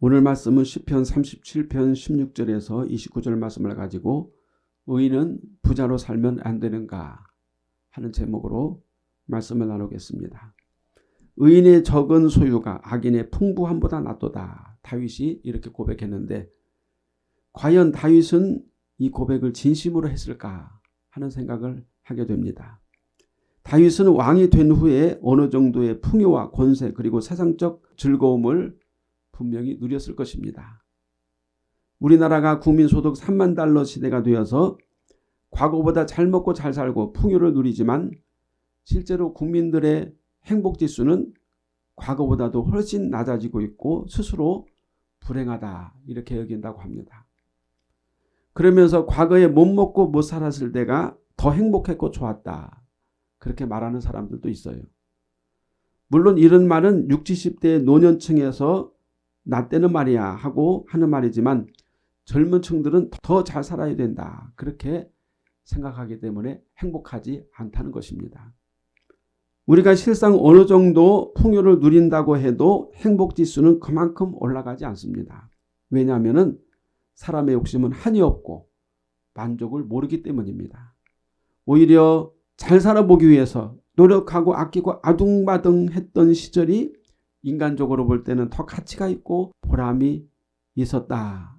오늘 말씀은 시편 37편 16절에서 29절 말씀을 가지고 의인은 부자로 살면 안 되는가 하는 제목으로 말씀을 나누겠습니다. 의인의 적은 소유가 악인의 풍부함보다 낫도다. 다윗이 이렇게 고백했는데 과연 다윗은 이 고백을 진심으로 했을까 하는 생각을 하게 됩니다. 다윗은 왕이 된 후에 어느 정도의 풍요와 권세 그리고 세상적 즐거움을 분명히 누렸을 것입니다. 우리나라가 국민소득 3만 달러 시대가 되어서 과거보다 잘 먹고 잘 살고 풍요를 누리지만 실제로 국민들의 행복지수는 과거보다도 훨씬 낮아지고 있고 스스로 불행하다 이렇게 여긴다고 합니다. 그러면서 과거에 못 먹고 못 살았을 때가 더 행복했고 좋았다. 그렇게 말하는 사람들도 있어요. 물론 이런 말은 60, 70대 노년층에서 나 때는 말이야 하고 하는 말이지만 젊은 층들은 더 잘 살아야 된다. 그렇게 생각하기 때문에 행복하지 않다는 것입니다. 우리가 실상 어느 정도 풍요를 누린다고 해도 행복지수는 그만큼 올라가지 않습니다. 왜냐하면 사람의 욕심은 한이 없고 만족을 모르기 때문입니다. 오히려 잘 살아보기 위해서 노력하고 아끼고 아둥바둥 했던 시절이 인간적으로 볼 때는 더 가치가 있고 보람이 있었다.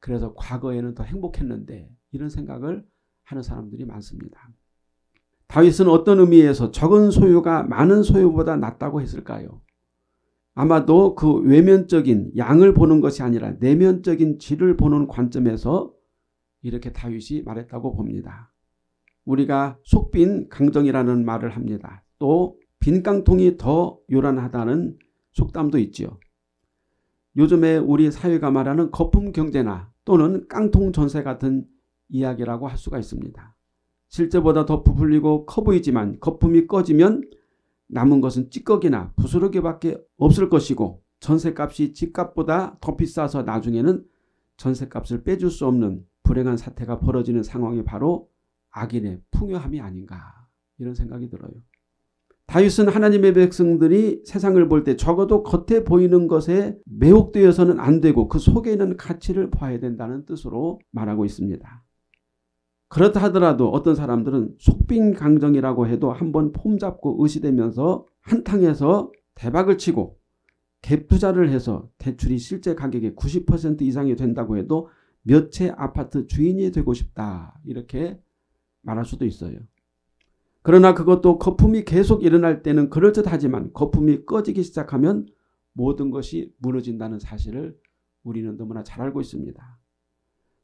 그래서 과거에는 더 행복했는데 이런 생각을 하는 사람들이 많습니다. 다윗은 어떤 의미에서 적은 소유가 많은 소유보다 낫다고 했을까요? 아마도 그 외면적인 양을 보는 것이 아니라 내면적인 질을 보는 관점에서 이렇게 다윗이 말했다고 봅니다. 우리가 속빈 강정이라는 말을 합니다. 또 빈 깡통이 더 요란하다는 속담도 있지요. 요즘에 우리 사회가 말하는 거품 경제나 또는 깡통 전세 같은 이야기라고 할 수가 있습니다. 실제보다 더 부풀리고 커 보이지만 거품이 꺼지면 남은 것은 찌꺼기나 부스러기밖에 없을 것이고 전세값이 집값보다 더 비싸서 나중에는 전세값을 빼줄 수 없는 불행한 사태가 벌어지는 상황이 바로 악인의 풍요함이 아닌가 이런 생각이 들어요. 다윗은 하나님의 백성들이 세상을 볼 때 적어도 겉에 보이는 것에 매혹되어서는 안 되고 그 속에 있는 가치를 봐야 된다는 뜻으로 말하고 있습니다. 그렇다 하더라도 어떤 사람들은 속빈 강정이라고 해도 한번 폼 잡고 의시되면서 한탕에서 대박을 치고 갭 투자를 해서 대출이 실제 가격의 90% 이상이 된다고 해도 몇 채 아파트 주인이 되고 싶다 이렇게 말할 수도 있어요. 그러나 그것도 거품이 계속 일어날 때는 그럴듯하지만 거품이 꺼지기 시작하면 모든 것이 무너진다는 사실을 우리는 너무나 잘 알고 있습니다.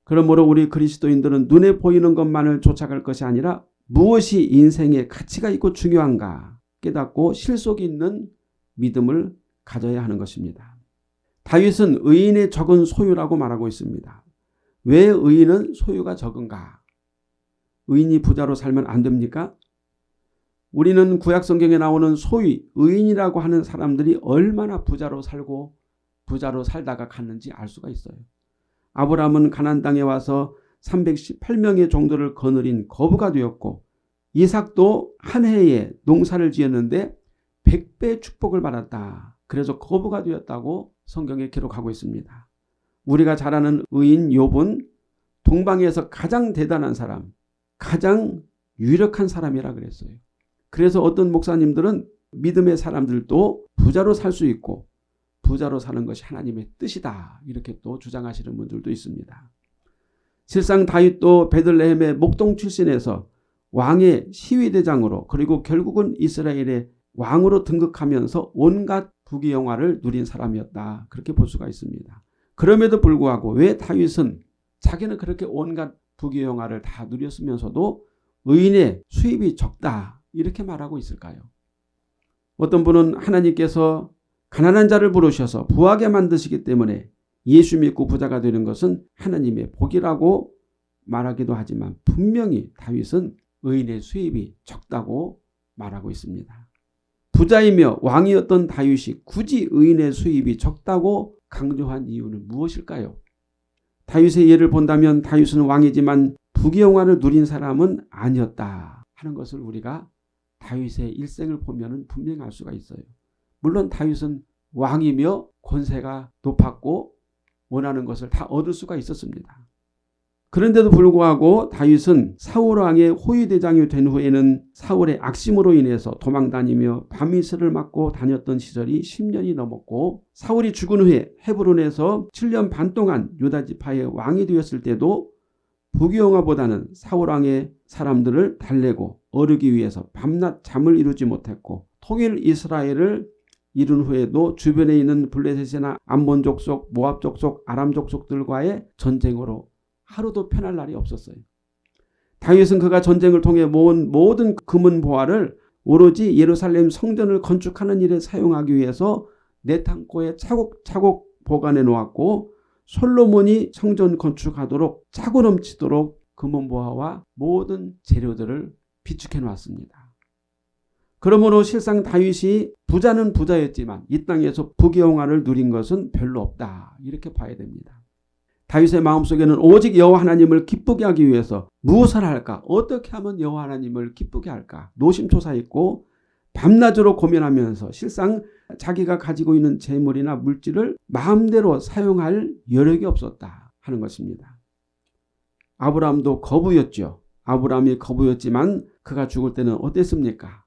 그러므로 우리 그리스도인들은 눈에 보이는 것만을 쫓아갈 것이 아니라 무엇이 인생에 가치가 있고 중요한가 깨닫고 실속 있는 믿음을 가져야 하는 것입니다. 다윗은 의인의 적은 소유라고 말하고 있습니다. 왜 의인은 소유가 적은가? 의인이 부자로 살면 안 됩니까? 우리는 구약 성경에 나오는 소위 의인이라고 하는 사람들이 얼마나 부자로 살고 부자로 살다가 갔는지 알 수가 있어요. 아브라함은 가난 땅에 와서 318명의 종들을 거느린 거부가 되었고 이삭도 한 해에 농사를 지었는데 100배 축복을 받았다. 그래서 거부가 되었다고 성경에 기록하고 있습니다. 우리가 잘 아는 의인 욥은 동방에서 가장 대단한 사람, 가장 유력한 사람이라 그랬어요. 그래서 어떤 목사님들은 믿음의 사람들도 부자로 살 수 있고 부자로 사는 것이 하나님의 뜻이다. 이렇게 또 주장하시는 분들도 있습니다. 실상 다윗도 베들레헴의 목동 출신에서 왕의 시위대장으로 그리고 결국은 이스라엘의 왕으로 등극하면서 온갖 부귀영화를 누린 사람이었다. 그렇게 볼 수가 있습니다. 그럼에도 불구하고 왜 다윗은 자기는 그렇게 온갖 부귀영화를 다 누렸으면서도 의인의 수입이 적다. 이렇게 말하고 있을까요? 어떤 분은 하나님께서 가난한 자를 부르셔서 부하게 만드시기 때문에 예수 믿고 부자가 되는 것은 하나님의 복이라고 말하기도 하지만 분명히 다윗은 의인의 수입이 적다고 말하고 있습니다. 부자이며 왕이었던 다윗이 굳이 의인의 수입이 적다고 강조한 이유는 무엇일까요? 다윗의 예를 본다면 다윗은 왕이지만 부귀영화를 누린 사람은 아니었다 하는 것을 우리가 다윗의 일생을 보면 분명히 알 수가 있어요. 물론 다윗은 왕이며 권세가 높았고 원하는 것을 다 얻을 수가 있었습니다. 그런데도 불구하고 다윗은 사울 왕의 호위대장이 된 후에는 사울의 악심으로 인해서 도망다니며 밤이슬을 맞고 다녔던 시절이 10년이 넘었고 사울이 죽은 후에 헤브론에서 7년 반 동안 유다 지파의 왕이 되었을 때도 부귀영화보다는 사울 왕의 사람들을 달래고 어르기 위해서 밤낮 잠을 이루지 못했고 통일 이스라엘을 이룬 후에도 주변에 있는 블레셋이나 암몬 족 속, 모압 족 속, 아람 족 속들과의 전쟁으로 하루도 편할 날이 없었어요. 다윗은 그가 전쟁을 통해 모은 모든 금은 보화를 오로지 예루살렘 성전을 건축하는 일에 사용하기 위해서 내탕고에 차곡차곡 보관해 놓았고 솔로몬이 성전 건축하도록 짜고 넘치도록 금은 보화와 모든 재료들을 비축해 놓았습니다. 그러므로 실상 다윗이 부자는 부자였지만 이 땅에서 부귀영화를 누린 것은 별로 없다. 이렇게 봐야 됩니다. 다윗의 마음속에는 오직 여호와 하나님을 기쁘게 하기 위해서 무엇을 할까? 어떻게 하면 여호와 하나님을 기쁘게 할까? 노심초사했고 밤낮으로 고민하면서 실상 자기가 가지고 있는 재물이나 물질을 마음대로 사용할 여력이 없었다 하는 것입니다. 아브라함도 거부였죠. 아브라함이 거부였지만 그가 죽을 때는 어땠습니까?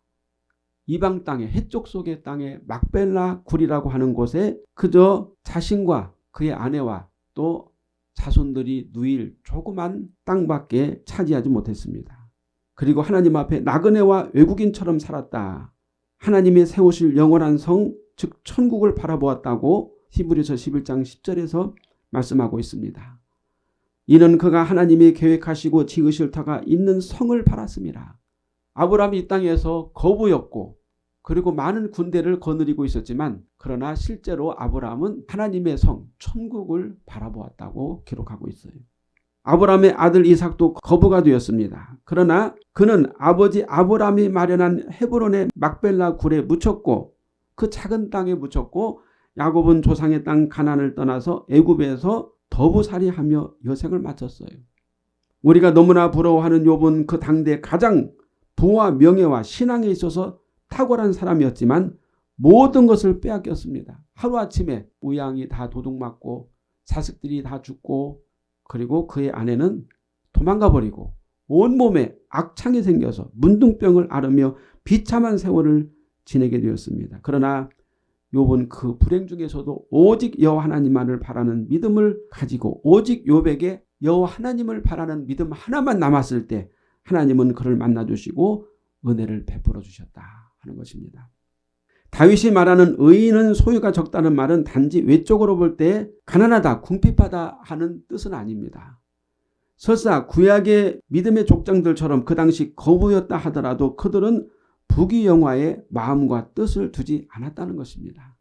이방 땅에 해쪽 속의 땅에 막벨라 굴이라고 하는 곳에 그저 자신과 그의 아내와 또 자손들이 누일 조그만 땅밖에 차지하지 못했습니다. 그리고 하나님 앞에 나그네와 외국인처럼 살았다. 하나님의 세우실 영원한 성, 즉 천국을 바라보았다고 히브리서 11장 10절에서 말씀하고 있습니다. 이는 그가 하나님이 계획하시고 지으실 터가 있는 성을 바랐습니다. 아브라함이 이 땅에서 거부였고 그리고 많은 군대를 거느리고 있었지만 그러나 실제로 아브라함은 하나님의 성 천국을 바라보았다고 기록하고 있어요. 아브라함의 아들 이삭도 거부가 되었습니다. 그러나 그는 아버지 아브라함이 마련한 헤브론의 막벨라 굴에 묻혔고 그 작은 땅에 묻혔고 야곱은 조상의 땅 가난을 떠나서 애굽에서 더부살이하며 여생을 마쳤어요. 우리가 너무나 부러워하는 욥은 그 당대 가장 부와 명예와 신앙에 있어서 탁월한 사람이었지만 모든 것을 빼앗겼습니다. 하루아침에 우양이 다 도둑맞고 자식들이 다 죽고 그리고 그의 아내는 도망가 버리고 온몸에 악창이 생겨서 문둥병을 앓으며 비참한 세월을 지내게 되었습니다. 그러나 욥은 그 불행 중에서도 오직 여호와 하나님만을 바라는 믿음을 가지고 오직 욥에게 여호와 하나님을 바라는 믿음 하나만 남았을 때 하나님은 그를 만나 주시고 은혜를 베풀어 주셨다. 하는 것입니다. 다윗이 말하는 의인은 소유가 적다는 말은 단지 외적으로 볼 때 가난하다, 궁핍하다 하는 뜻은 아닙니다. 설사 구약의 믿음의 족장들처럼 그 당시 거부였다 하더라도 그들은 부귀 영화의 마음과 뜻을 두지 않았다는 것입니다.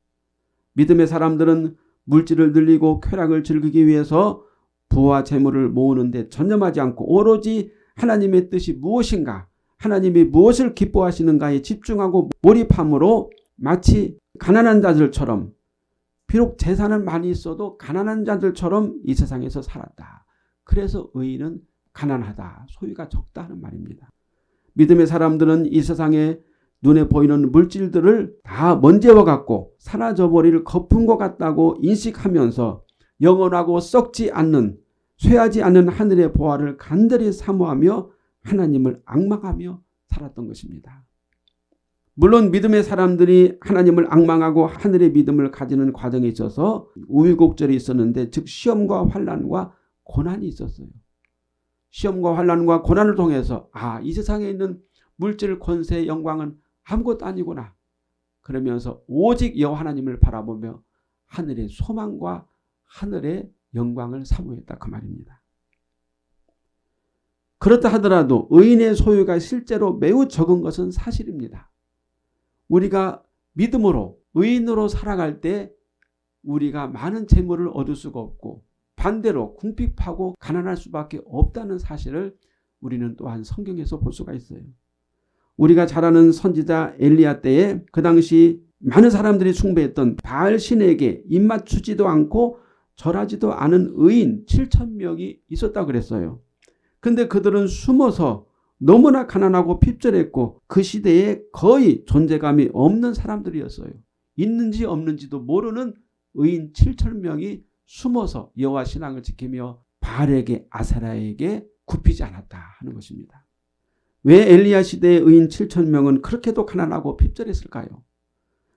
믿음의 사람들은 물질을 늘리고 쾌락을 즐기기 위해서 부와 재물을 모으는 데 전념하지 않고 오로지 하나님의 뜻이 무엇인가 하나님이 무엇을 기뻐하시는가에 집중하고 몰입함으로 마치 가난한 자들처럼 비록 재산은 많이 있어도 가난한 자들처럼 이 세상에서 살았다. 그래서 의인은 가난하다. 소유가 적다 하는 말입니다. 믿음의 사람들은 이 세상에 눈에 보이는 물질들을 다 먼지와 같고 사라져버릴 거품과 같다고 인식하면서 영원하고 썩지 않는 쇠하지 않는 하늘의 보화를 간절히 사모하며 하나님을 악망하며 살았던 것입니다. 물론 믿음의 사람들이 하나님을 악망하고 하늘의 믿음을 가지는 과정에 있어서 우유곡절이 있었는데 즉 시험과 환란과 고난이 있었어요. 시험과 환란과 고난을 통해서 아 이 세상에 있는 물질 권세 영광은 아무것도 아니구나. 그러면서 오직 여호와 하나님을 바라보며 하늘의 소망과 하늘의 영광을 사모했다 그 말입니다. 그렇다 하더라도 의인의 소유가 실제로 매우 적은 것은 사실입니다. 우리가 믿음으로 의인으로 살아갈 때 우리가 많은 재물을 얻을 수가 없고 반대로 궁핍하고 가난할 수밖에 없다는 사실을 우리는 또한 성경에서 볼 수가 있어요. 우리가 잘 아는 선지자 엘리야 때에 그 당시 많은 사람들이 숭배했던 바알 신에게 입맞추지도 않고 절하지도 않은 의인 7천 명이 있었다 그랬어요. 근데 그들은 숨어서 너무나 가난하고 핍절했고 그 시대에 거의 존재감이 없는 사람들이었어요. 있는지 없는지도 모르는 의인 7천 명이 숨어서 여호와 신앙을 지키며 바알에게 아세라에게 굽히지 않았다 하는 것입니다. 왜 엘리야 시대의 의인 7천 명은 그렇게도 가난하고 핍절했을까요?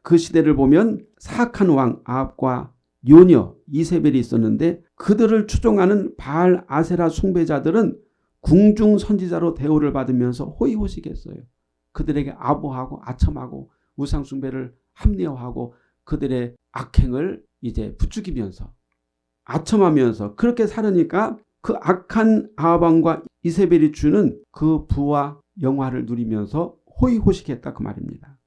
그 시대를 보면 사악한 왕 아합과 요녀 이세벨이 있었는데 그들을 추종하는 바알 아세라 숭배자들은 궁중 선지자로 대우를 받으면서 호의호식했어요. 그들에게 아부하고 아첨하고 우상 숭배를 합리화하고 그들의 악행을 이제 부추기면서 아첨하면서 그렇게 살으니까 그 악한 아합왕과 이세벨이 주는 그 부와 영화를 누리면서 호의호식했다 그 말입니다.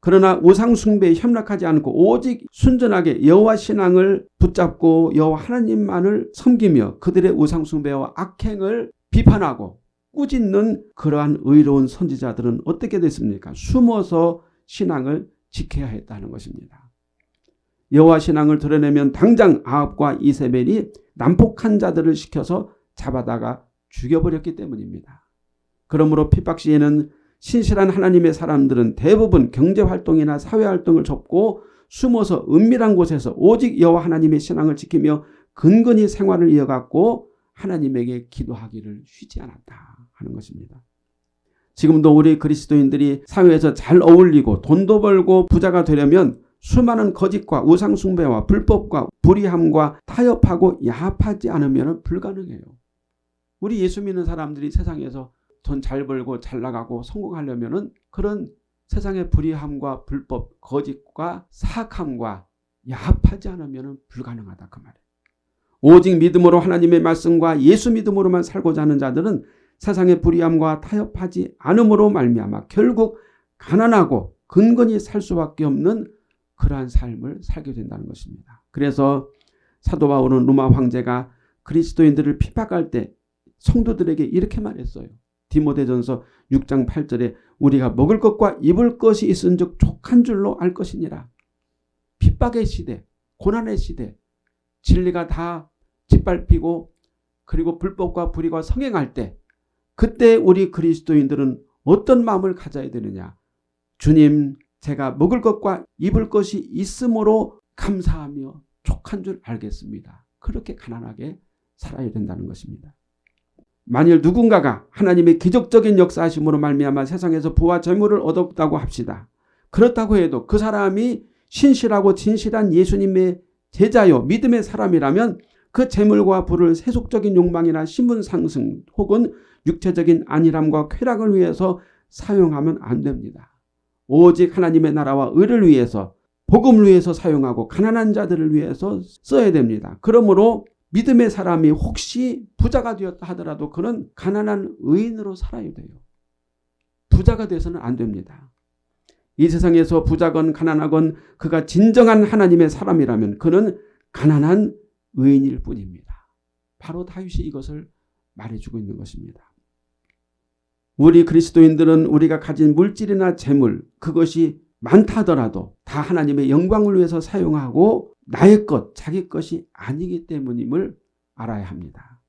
그러나 우상 숭배에 협락하지 않고 오직 순전하게 여호와 신앙을 붙잡고 여호와 하나님만을 섬기며 그들의 우상 숭배와 악행을 비판하고 꾸짖는 그러한 의로운 선지자들은 어떻게 됐습니까? 숨어서 신앙을 지켜야 했다는 것입니다. 여호와 신앙을 드러내면 당장 아합과 이세벨이 난폭한 자들을 시켜서 잡아다가 죽여버렸기 때문입니다. 그러므로 핍박 시에는 신실한 하나님의 사람들은 대부분 경제활동이나 사회활동을 접고 숨어서 은밀한 곳에서 오직 여호와 하나님의 신앙을 지키며 근근히 생활을 이어갔고 하나님에게 기도하기를 쉬지 않았다 하는 것입니다. 지금도 우리 그리스도인들이 사회에서 잘 어울리고 돈도 벌고 부자가 되려면 수많은 거짓과 우상숭배와 불법과 불의함과 타협하고 야합하지 않으면 불가능해요. 우리 예수 믿는 사람들이 세상에서 돈 잘 벌고 잘 나가고 성공하려면 그런 세상의 불의함과 불법, 거짓과 사악함과 야합하지 않으면 불가능하다 그 말이에요. 오직 믿음으로 하나님의 말씀과 예수 믿음으로만 살고자 하는 자들은 세상의 불의함과 타협하지 않음으로 말미암아 결국 가난하고 근근히 살 수밖에 없는 그러한 삶을 살게 된다는 것입니다. 그래서 사도 바울은 로마 황제가 그리스도인들을 핍박할 때 성도들에게 이렇게 말했어요. 디모데전서 6장 8절에 우리가 먹을 것과 입을 것이 있은즉 족한 줄로 알 것이니라. 핍박의 시대, 고난의 시대, 진리가 다 짓밟히고 그리고 불법과 불의가 성행할 때 그때 우리 그리스도인들은 어떤 마음을 가져야 되느냐. 주님 제가 먹을 것과 입을 것이 있으므로 감사하며 족한 줄 알겠습니다. 그렇게 가난하게 살아야 된다는 것입니다. 만일 누군가가 하나님의 기적적인 역사하심으로 말미암아 세상에서 부와 재물을 얻었다고 합시다. 그렇다고 해도 그 사람이 신실하고 진실한 예수님의 제자요 믿음의 사람이라면 그 재물과 부를 세속적인 욕망이나 신분 상승 혹은 육체적인 안일함과 쾌락을 위해서 사용하면 안 됩니다. 오직 하나님의 나라와 의를 위해서 복음을 위해서 사용하고 가난한 자들을 위해서 써야 됩니다. 그러므로 믿음의 사람이 혹시 부자가 되었다 하더라도 그는 가난한 의인으로 살아야 돼요. 부자가 돼서는 안 됩니다. 이 세상에서 부자건 가난하건 그가 진정한 하나님의 사람이라면 그는 가난한 의인일 뿐입니다. 바로 다윗이 이것을 말해주고 있는 것입니다. 우리 그리스도인들은 우리가 가진 물질이나 재물 그것이 많다더라도 다 하나님의 영광을 위해서 사용하고 나의 것, 자기 것이 아니기 때문임을 알아야 합니다.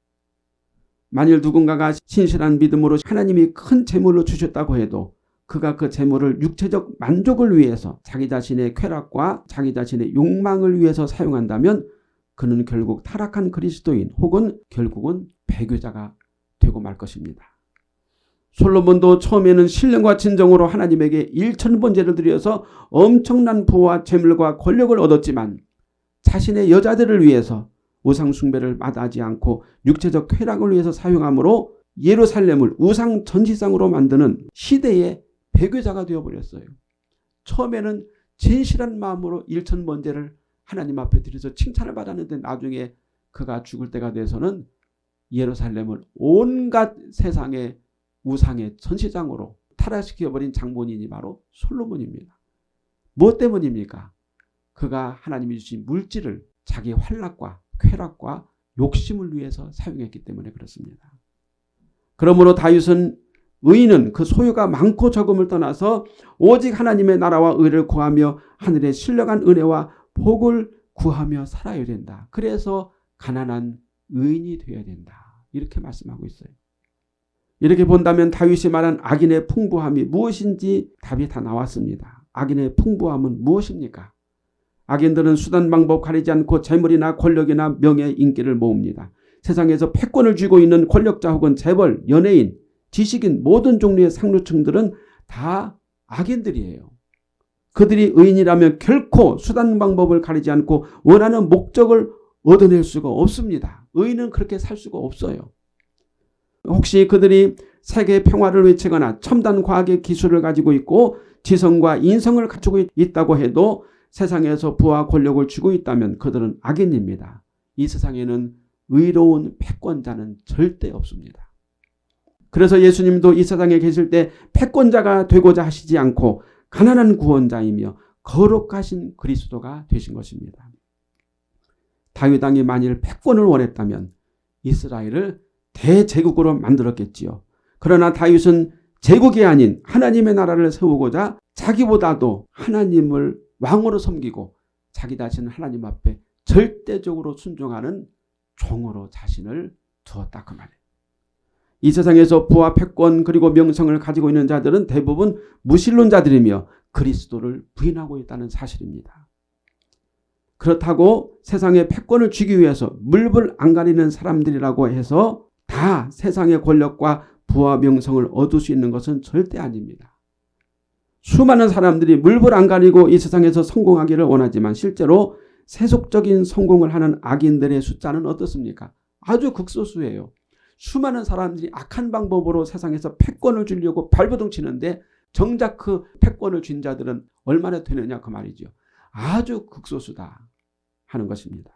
만일 누군가가 신실한 믿음으로 하나님이 큰 재물을 주셨다고 해도 그가 그 재물을 육체적 만족을 위해서 자기 자신의 쾌락과 자기 자신의 욕망을 위해서 사용한다면 그는 결국 타락한 그리스도인 혹은 결국은 배교자가 되고 말 것입니다. 솔로몬도 처음에는 신령과 진정으로 하나님에게 일천번제를 드려서 엄청난 부와 재물과 권력을 얻었지만 자신의 여자들을 위해서 우상 숭배를 마다하지 않고 육체적 쾌락을 위해서 사용함으로 예루살렘을 우상 전시상으로 만드는 시대의 배교자가 되어버렸어요. 처음에는 진실한 마음으로 일천번제를 하나님 앞에 드려서 칭찬을 받았는데 나중에 그가 죽을 때가 돼서는 예루살렘을 온갖 세상의 우상의 전시장으로 타락시켜버린 장본인이 바로 솔로몬입니다. 무엇 때문입니까? 그가 하나님이 주신 물질을 자기 환락과 쾌락과 욕심을 위해서 사용했기 때문에 그렇습니다. 그러므로 다윗은 의인은 그 소유가 많고 적음을 떠나서 오직 하나님의 나라와 의를 구하며 하늘의 신령한 은혜와 복을 구하며 살아야 된다. 그래서 가난한 의인이 되어야 된다. 이렇게 말씀하고 있어요. 이렇게 본다면 다윗이 말한 악인의 풍부함이 무엇인지 답이 다 나왔습니다. 악인의 풍부함은 무엇입니까? 악인들은 수단 방법 가리지 않고 재물이나 권력이나 명예, 인기를 모읍니다. 세상에서 패권을 쥐고 있는 권력자 혹은 재벌, 연예인, 지식인 모든 종류의 상류층들은 다 악인들이에요. 그들이 의인이라면 결코 수단 방법을 가리지 않고 원하는 목적을 얻어낼 수가 없습니다. 의인은 그렇게 살 수가 없어요. 혹시 그들이 세계 평화를 외치거나 첨단 과학의 기술을 가지고 있고 지성과 인성을 갖추고 있다고 해도 세상에서 부와 권력을 쥐고 있다면 그들은 악인입니다. 이 세상에는 의로운 패권자는 절대 없습니다. 그래서 예수님도 이 세상에 계실 때 패권자가 되고자 하시지 않고 가난한 구원자이며 거룩하신 그리스도가 되신 것입니다. 다윗 왕이 만일 패권을 원했다면 이스라엘을 대제국으로 만들었겠지요. 그러나 다윗은 제국이 아닌 하나님의 나라를 세우고자 자기보다도 하나님을 왕으로 섬기고 자기 자신은 하나님 앞에 절대적으로 순종하는 종으로 자신을 두었다 그 말이에요. 이 세상에서 부와 패권 그리고 명성을 가지고 있는 자들은 대부분 무신론자들이며 그리스도를 부인하고 있다는 사실입니다. 그렇다고 세상의 패권을 쥐기 위해서 물불 안 가리는 사람들이라고 해서 다 세상의 권력과 부와 명성을 얻을 수 있는 것은 절대 아닙니다. 수많은 사람들이 물불 안 가리고 이 세상에서 성공하기를 원하지만 실제로 세속적인 성공을 하는 악인들의 숫자는 어떻습니까? 아주 극소수예요. 수많은 사람들이 악한 방법으로 세상에서 패권을 주려고 발버둥 치는데 정작 그 패권을 쥔 자들은 얼마나 되느냐 그 말이죠. 아주 극소수다 하는 것입니다.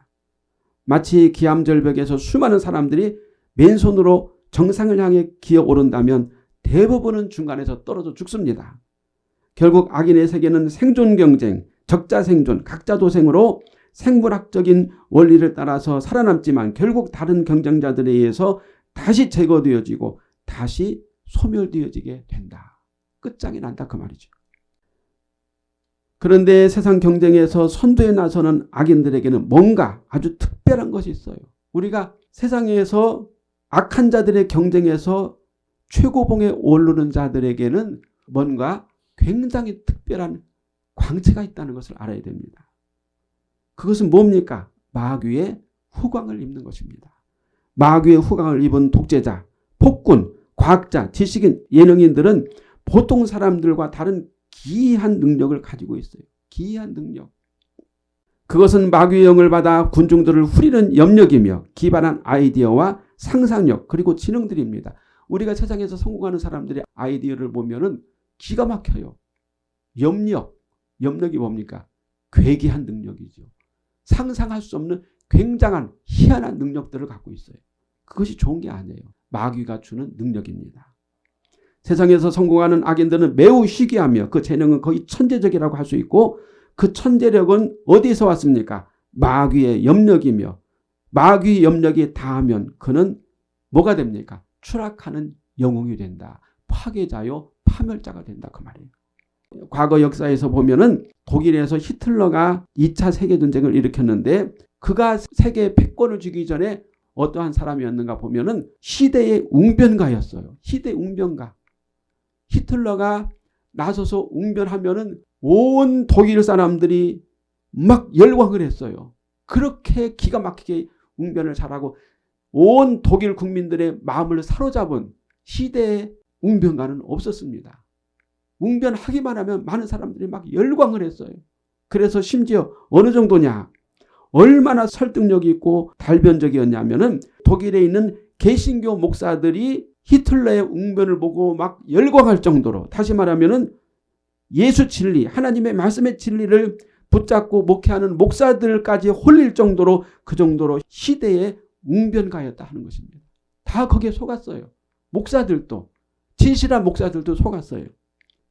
마치 기암절벽에서 수많은 사람들이 맨손으로 정상을 향해 기어 오른다면 대부분은 중간에서 떨어져 죽습니다. 결국 악인의 세계는 생존 경쟁, 적자 생존, 각자 도생으로 생물학적인 원리를 따라서 살아남지만 결국 다른 경쟁자들에 의해서 다시 제거되어지고 다시 소멸되어지게 된다. 끝장이 난다 그 말이죠. 그런데 세상 경쟁에서 선두에 나서는 악인들에게는 뭔가 아주 특별한 것이 있어요. 우리가 세상에서 악한 자들의 경쟁에서 최고봉에 오르는 자들에게는 뭔가 굉장히 특별한 광채가 있다는 것을 알아야 됩니다. 그것은 뭡니까? 마귀의 후광을 입는 것입니다. 마귀의 후광을 입은 독재자, 폭군, 과학자, 지식인, 예능인들은 보통 사람들과 다른 기이한 능력을 가지고 있어요. 기이한 능력. 그것은 마귀의 영을 받아 군중들을 후리는 염력이며 기발한 아이디어와 상상력 그리고 지능들입니다. 우리가 세상에서 성공하는 사람들의 아이디어를 보면 기가 막혀요. 염력. 염력이 뭡니까? 괴기한 능력이죠. 상상할 수 없는 굉장한 희한한 능력들을 갖고 있어요. 그것이 좋은 게 아니에요. 마귀가 주는 능력입니다. 세상에서 성공하는 악인들은 매우 희귀하며 그 재능은 거의 천재적이라고 할 수 있고 그 천재력은 어디서 왔습니까? 마귀의 염력이며 마귀 염력이 다하면 그는 뭐가 됩니까? 추락하는 영웅이 된다. 파괴자요 파멸자가 된다 그 말이에요. 과거 역사에서 보면은 독일에서 히틀러가 2차 세계전쟁을 일으켰는데 그가 세계 패권을 주기 전에 어떠한 사람이었는가 보면은 시대의 웅변가였어요. 시대 웅변가. 히틀러가 나서서 웅변하면은 온 독일 사람들이 막 열광을 했어요. 그렇게 기가 막히게 웅변을 잘하고 온 독일 국민들의 마음을 사로잡은 시대의 웅변가는 없었습니다. 웅변하기만 하면 많은 사람들이 막 열광을 했어요. 그래서 심지어 어느 정도냐 얼마나 설득력이 있고 달변적이었냐면은 독일에 있는 개신교 목사들이 히틀러의 웅변을 보고 막 열광할 정도로 다시 말하면은 예수 진리 하나님의 말씀의 진리를 붙잡고 목회하는 목사들까지 홀릴 정도로 그 정도로 시대의 웅변가였다 하는 것입니다. 다 거기에 속았어요. 목사들도 진실한 목사들도 속았어요.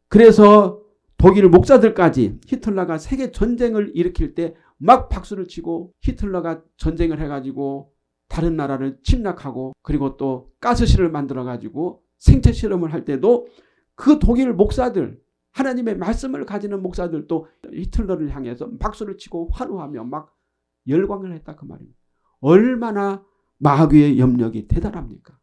그래서 독일 목사들까지 히틀러가 세계 전쟁을 일으킬 때 막 박수를 치고 히틀러가 전쟁을 해가지고 다른 나라를 침략하고 그리고 또 가스실을 만들어가지고 생체 실험을 할 때도 그 독일 목사들 하나님의 말씀을 가지는 목사들도 히틀러를 향해서 박수를 치고 환호하며 막 열광을 했다 그 말입니다. 얼마나 마귀의 염력이 대단합니까?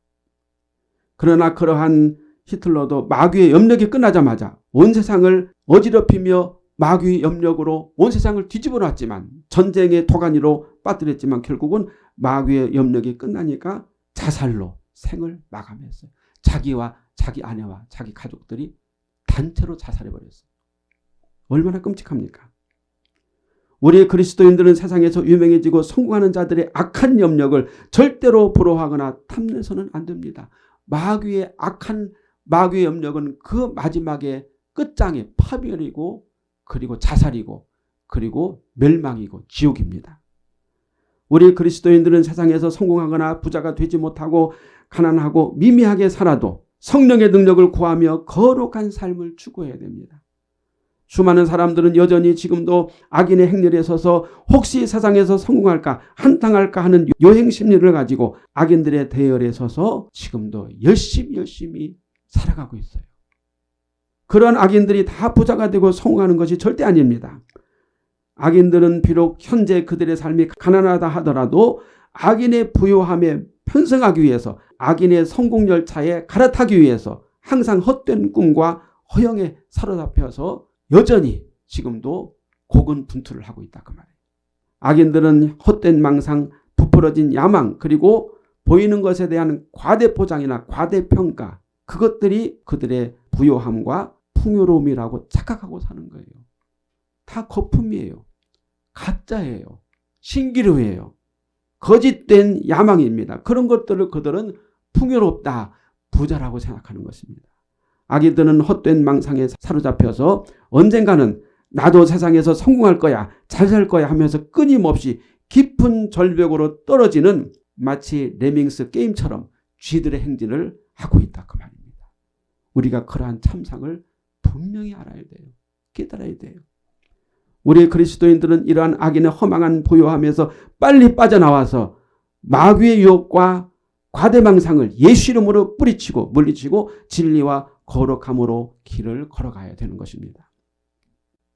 그러나 그러한 히틀러도 마귀의 염력이 끝나자마자 온 세상을 어지럽히며 마귀의 염력으로 온 세상을 뒤집어 놨지만 전쟁의 도가니로 빠뜨렸지만 결국은 마귀의 염력이 끝나니까 자살로 생을 마감했어요. 자기와 자기 아내와 자기 가족들이 단체로 자살해버렸어요. 얼마나 끔찍합니까? 우리 그리스도인들은 세상에서 유명해지고 성공하는 자들의 악한 염력을 절대로 부러워하거나 탐내서는 안 됩니다. 마귀의 악한 마귀의 염력은 그 마지막에 끝장에 파멸이고 그리고 자살이고 그리고 멸망이고 지옥입니다. 우리 그리스도인들은 세상에서 성공하거나 부자가 되지 못하고 가난하고 미미하게 살아도 성령의 능력을 구하며 거룩한 삶을 추구해야 됩니다. 수많은 사람들은 여전히 지금도 악인의 행렬에 서서 혹시 세상에서 성공할까 한탕할까 하는 요행 심리를 가지고 악인들의 대열에 서서 지금도 열심히 열심히 살아가고 있어요. 그런 악인들이 다 부자가 되고 성공하는 것이 절대 아닙니다. 악인들은 비록 현재 그들의 삶이 가난하다 하더라도 악인의 부요함에 편승하기 위해서 악인의 성공 열차에 갈아타기 위해서 항상 헛된 꿈과 허영에 사로잡혀서 여전히 지금도 고군분투를 하고 있다 그 말이에요. 악인들은 헛된 망상, 부풀어진 야망 그리고 보이는 것에 대한 과대포장이나 과대평가 그것들이 그들의 부요함과 풍요로움이라고 착각하고 사는 거예요. 다 거품이에요. 가짜예요. 신기루예요. 거짓된 야망입니다. 그런 것들을 그들은 풍요롭다, 부자라고 생각하는 것입니다. 아기들은 헛된 망상에 사로잡혀서 언젠가는 나도 세상에서 성공할 거야, 잘 살 거야 하면서 끊임없이 깊은 절벽으로 떨어지는 마치 레밍스 게임처럼 쥐들의 행진을 하고 있다 그 말입니다. 우리가 그러한 참상을 분명히 알아야 돼요. 깨달아야 돼요. 우리 그리스도인들은 이러한 악인의 허망한 보유함에서 빨리 빠져나와서 마귀의 유혹과 과대망상을 예수 이름으로 뿌리치고 물리치고 진리와 거룩함으로 길을 걸어가야 되는 것입니다.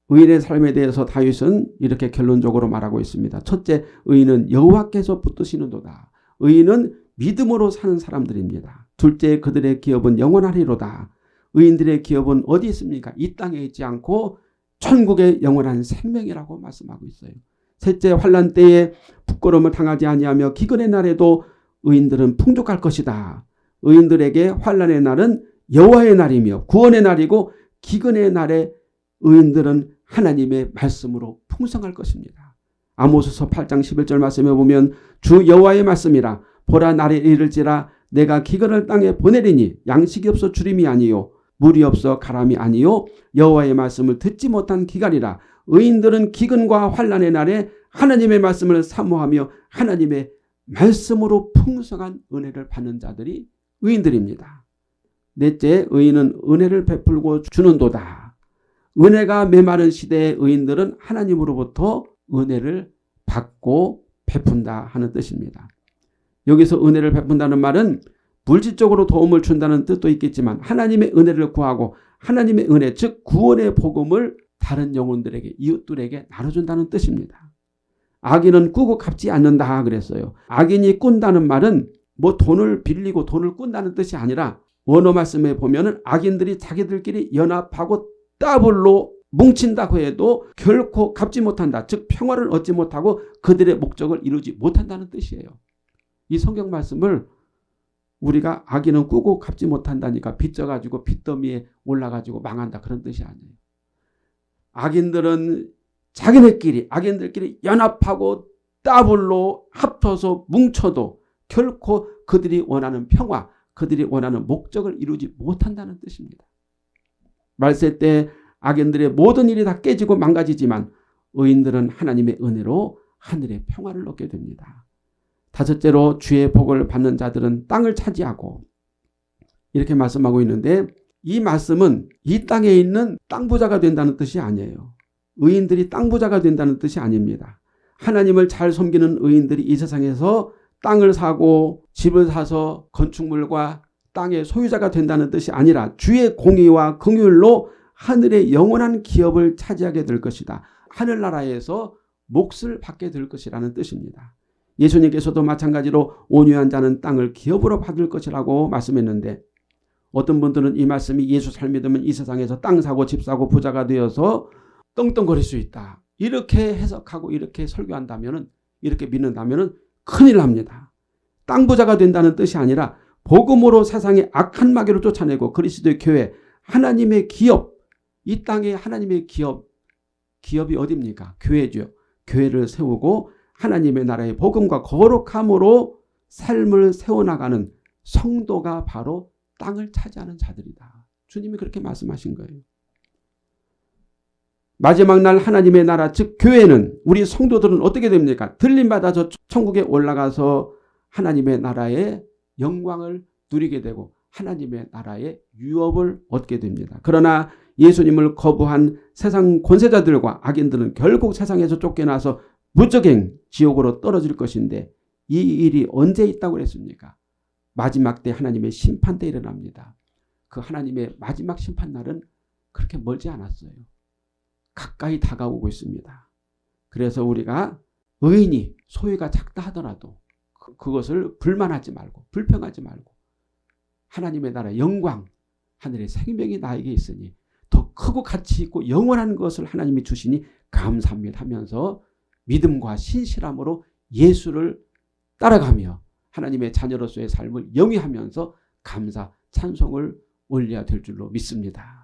의인의 삶에 대해서 다윗은 이렇게 결론적으로 말하고 있습니다. 첫째, 의인은 여호와께서 붙드시는도다. 의인은 믿음으로 사는 사람들입니다. 둘째, 그들의 기업은 영원하리로다. 의인들의 기업은 어디 있습니까? 이 땅에 있지 않고 천국의 영원한 생명이라고 말씀하고 있어요. 셋째, 환란 때에 부끄러움을 당하지 아니하며 기근의 날에도 의인들은 풍족할 것이다. 의인들에게 환란의 날은 여호와의 날이며 구원의 날이고 기근의 날에 의인들은 하나님의 말씀으로 풍성할 것입니다. 아모스서 8장 11절 말씀에 보면 주 여호와의 말씀이라 보라 날에 이를지라 내가 기근을 땅에 보내리니 양식이 없어 주림이 아니요 물이 없어 가람이 아니요 여호와의 말씀을 듣지 못한 기간이라 의인들은 기근과 환란의 날에 하나님의 말씀을 사모하며 하나님의 말씀으로 풍성한 은혜를 받는 자들이 의인들입니다. 넷째 의인은 은혜를 베풀고 주는 도다. 은혜가 메마른 시대의 의인들은 하나님으로부터 은혜를 받고 베푼다 하는 뜻입니다. 여기서 은혜를 베푼다는 말은 물질적으로 도움을 준다는 뜻도 있겠지만 하나님의 은혜를 구하고 하나님의 은혜 즉 구원의 복음을 다른 영혼들에게 이웃들에게 나눠준다는 뜻입니다. 악인은 꾸고 갚지 않는다 그랬어요. 악인이 꾼다는 말은 뭐 돈을 빌리고 돈을 꾼다는 뜻이 아니라 원어 말씀에 보면 은 악인들이 자기들끼리 연합하고 따블로 뭉친다고 해도 결코 갚지 못한다. 즉 평화를 얻지 못하고 그들의 목적을 이루지 못한다는 뜻이에요. 이 성경 말씀을 우리가 악인은 꾸고 갚지 못한다니까 빚져가지고 빚더미에 올라가지고 망한다 그런 뜻이 아니에요. 악인들은 자기네끼리 악인들끼리 연합하고 따블로 합쳐서 뭉쳐도 결코 그들이 원하는 평화 그들이 원하는 목적을 이루지 못한다는 뜻입니다. 말세 때 악인들의 모든 일이 다 깨지고 망가지지만 의인들은 하나님의 은혜로 하늘의 평화를 얻게 됩니다. 다섯째로 주의 복을 받는 자들은 땅을 차지하고 이렇게 말씀하고 있는데 이 말씀은 이 땅에 있는 땅 부자가 된다는 뜻이 아니에요. 의인들이 땅 부자가 된다는 뜻이 아닙니다. 하나님을 잘 섬기는 의인들이 이 세상에서 땅을 사고 집을 사서 건축물과 땅의 소유자가 된다는 뜻이 아니라 주의 공의와 긍휼로 하늘의 영원한 기업을 차지하게 될 것이다. 하늘나라에서 몫을 받게 될 것이라는 뜻입니다. 예수님께서도 마찬가지로 온유한 자는 땅을 기업으로 받을 것이라고 말씀했는데 어떤 분들은 이 말씀이 예수 잘 믿으면 이 세상에서 땅 사고 집 사고 부자가 되어서 떵떵거릴 수 있다. 이렇게 해석하고 이렇게 설교한다면 이렇게 믿는다면 큰일 납니다. 땅 부자가 된다는 뜻이 아니라 복음으로 세상의 악한 마귀를 쫓아내고 그리스도의 교회 하나님의 기업 이 땅에 하나님의 기업 기업이 어디입니까? 교회죠. 교회를 세우고 하나님의 나라의 복음과 거룩함으로 삶을 세워나가는 성도가 바로 땅을 차지하는 자들이다. 주님이 그렇게 말씀하신 거예요. 마지막 날 하나님의 나라 즉 교회는 우리 성도들은 어떻게 됩니까? 들림받아 저 천국에 올라가서 하나님의 나라의 영광을 누리게 되고 하나님의 나라의 유업을 얻게 됩니다. 그러나 예수님을 거부한 세상 권세자들과 악인들은 결국 세상에서 쫓겨나서 무적행 지옥으로 떨어질 것인데 이 일이 언제 있다고 그랬습니까? 마지막 때 하나님의 심판 때 일어납니다. 그 하나님의 마지막 심판 날은 그렇게 멀지 않았어요. 가까이 다가오고 있습니다. 그래서 우리가 의인이 소유가 작다 하더라도 그, 그것을 불만하지 말고 불평하지 말고 하나님의 나라 영광 하늘의 생명이 나에게 있으니 더 크고 가치 있고 영원한 것을 하나님이 주시니 감사합니다 하면서 믿음과 신실함으로 예수를 따라가며 하나님의 자녀로서의 삶을 영위하면서 감사 찬송을 올려야 될 줄로 믿습니다.